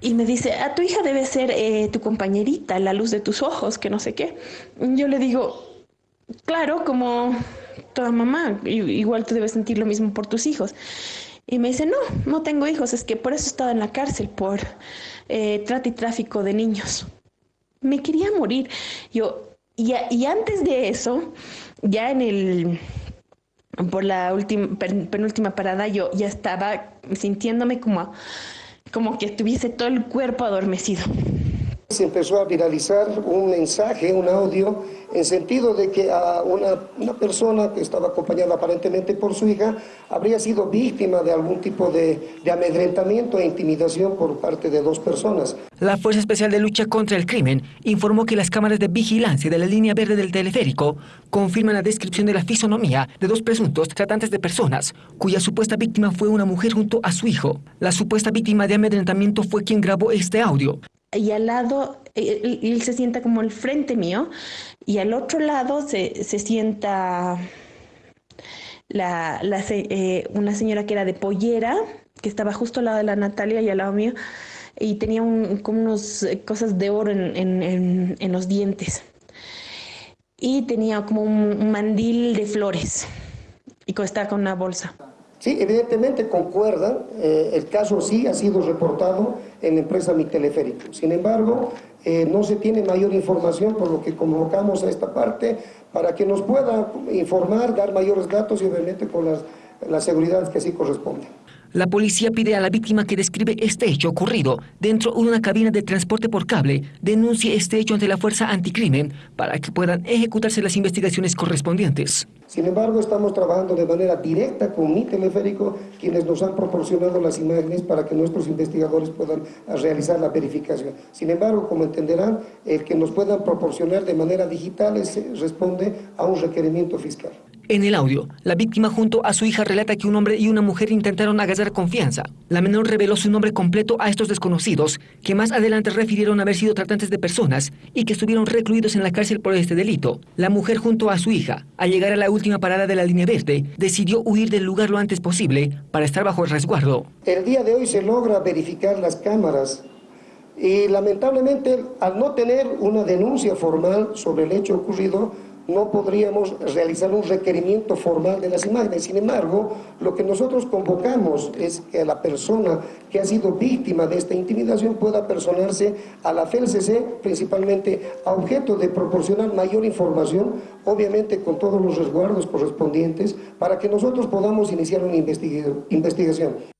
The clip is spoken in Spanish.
y me dice, a tu hija debe ser eh, tu compañerita, la luz de tus ojos, que no sé qué. Yo le digo, claro, como toda mamá, igual tú debes sentir lo mismo por tus hijos. Y me dice, no, no tengo hijos, es que por eso estaba en la cárcel, por eh, trata y tráfico de niños. Me quería morir. Yo, y, y antes de eso, ya en el, por la última, penúltima parada, yo ya estaba sintiéndome como, como que tuviese todo el cuerpo adormecido. Se empezó a viralizar un mensaje, un audio, en sentido de que a una, una, persona que estaba acompañada aparentemente por su hija habría sido víctima de algún tipo de, de amedrentamiento e intimidación por parte de dos personas. La Fuerza Especial de Lucha contra el Crimen informó que las cámaras de vigilancia de la línea verde del teleférico confirman la descripción de la fisonomía de dos presuntos tratantes de personas, cuya supuesta víctima fue una mujer junto a su hijo. La supuesta víctima de amedrentamiento fue quien grabó este audio y al lado, él, él, se sienta como el frente mío, y al otro lado se, se sienta la, la, eh, una señora que era de pollera, que estaba justo al lado de la Natalia y al lado mío, y tenía un, como unas cosas de oro en, en, en, en, los dientes. Y tenía como un mandil de flores, y estaba con una bolsa. Sí, evidentemente concuerdan, eh, el caso sí ha sido reportado en la empresa Mi Teleférico. Sin embargo, eh, no se tiene mayor información, por lo que convocamos a esta parte para que nos pueda informar, dar mayores datos y obviamente con las, las seguridades que así corresponden. La policía pide a la víctima que describe este hecho ocurrido dentro de una cabina de transporte por cable denuncie este hecho ante la Fuerza Anticrimen para que puedan ejecutarse las investigaciones correspondientes. Sin embargo, estamos trabajando de manera directa con mi teleférico, quienes nos han proporcionado las imágenes para que nuestros investigadores puedan realizar la verificación. Sin embargo, como entenderán, el que nos puedan proporcionar de manera digital es, responde a un requerimiento fiscal. En el audio, la víctima junto a su hija relata que un hombre y una mujer intentaron agasar confianza. La menor reveló su nombre completo a estos desconocidos, que más adelante refirieron haber sido tratantes de personas y que estuvieron recluidos en la cárcel por este delito. La mujer junto a su hija, al llegar a la última parada de la línea verde, decidió huir del lugar lo antes posible para estar bajo el resguardo. El día de hoy se logra verificar las cámaras y lamentablemente al no tener una denuncia formal sobre el hecho ocurrido, no podríamos realizar un requerimiento formal de las imágenes. Sin embargo, lo que nosotros convocamos es que la persona que ha sido víctima de esta intimidación pueda personarse a la FELCC, principalmente a objeto de proporcionar mayor información, obviamente con todos los resguardos correspondientes, para que nosotros podamos iniciar una investigación.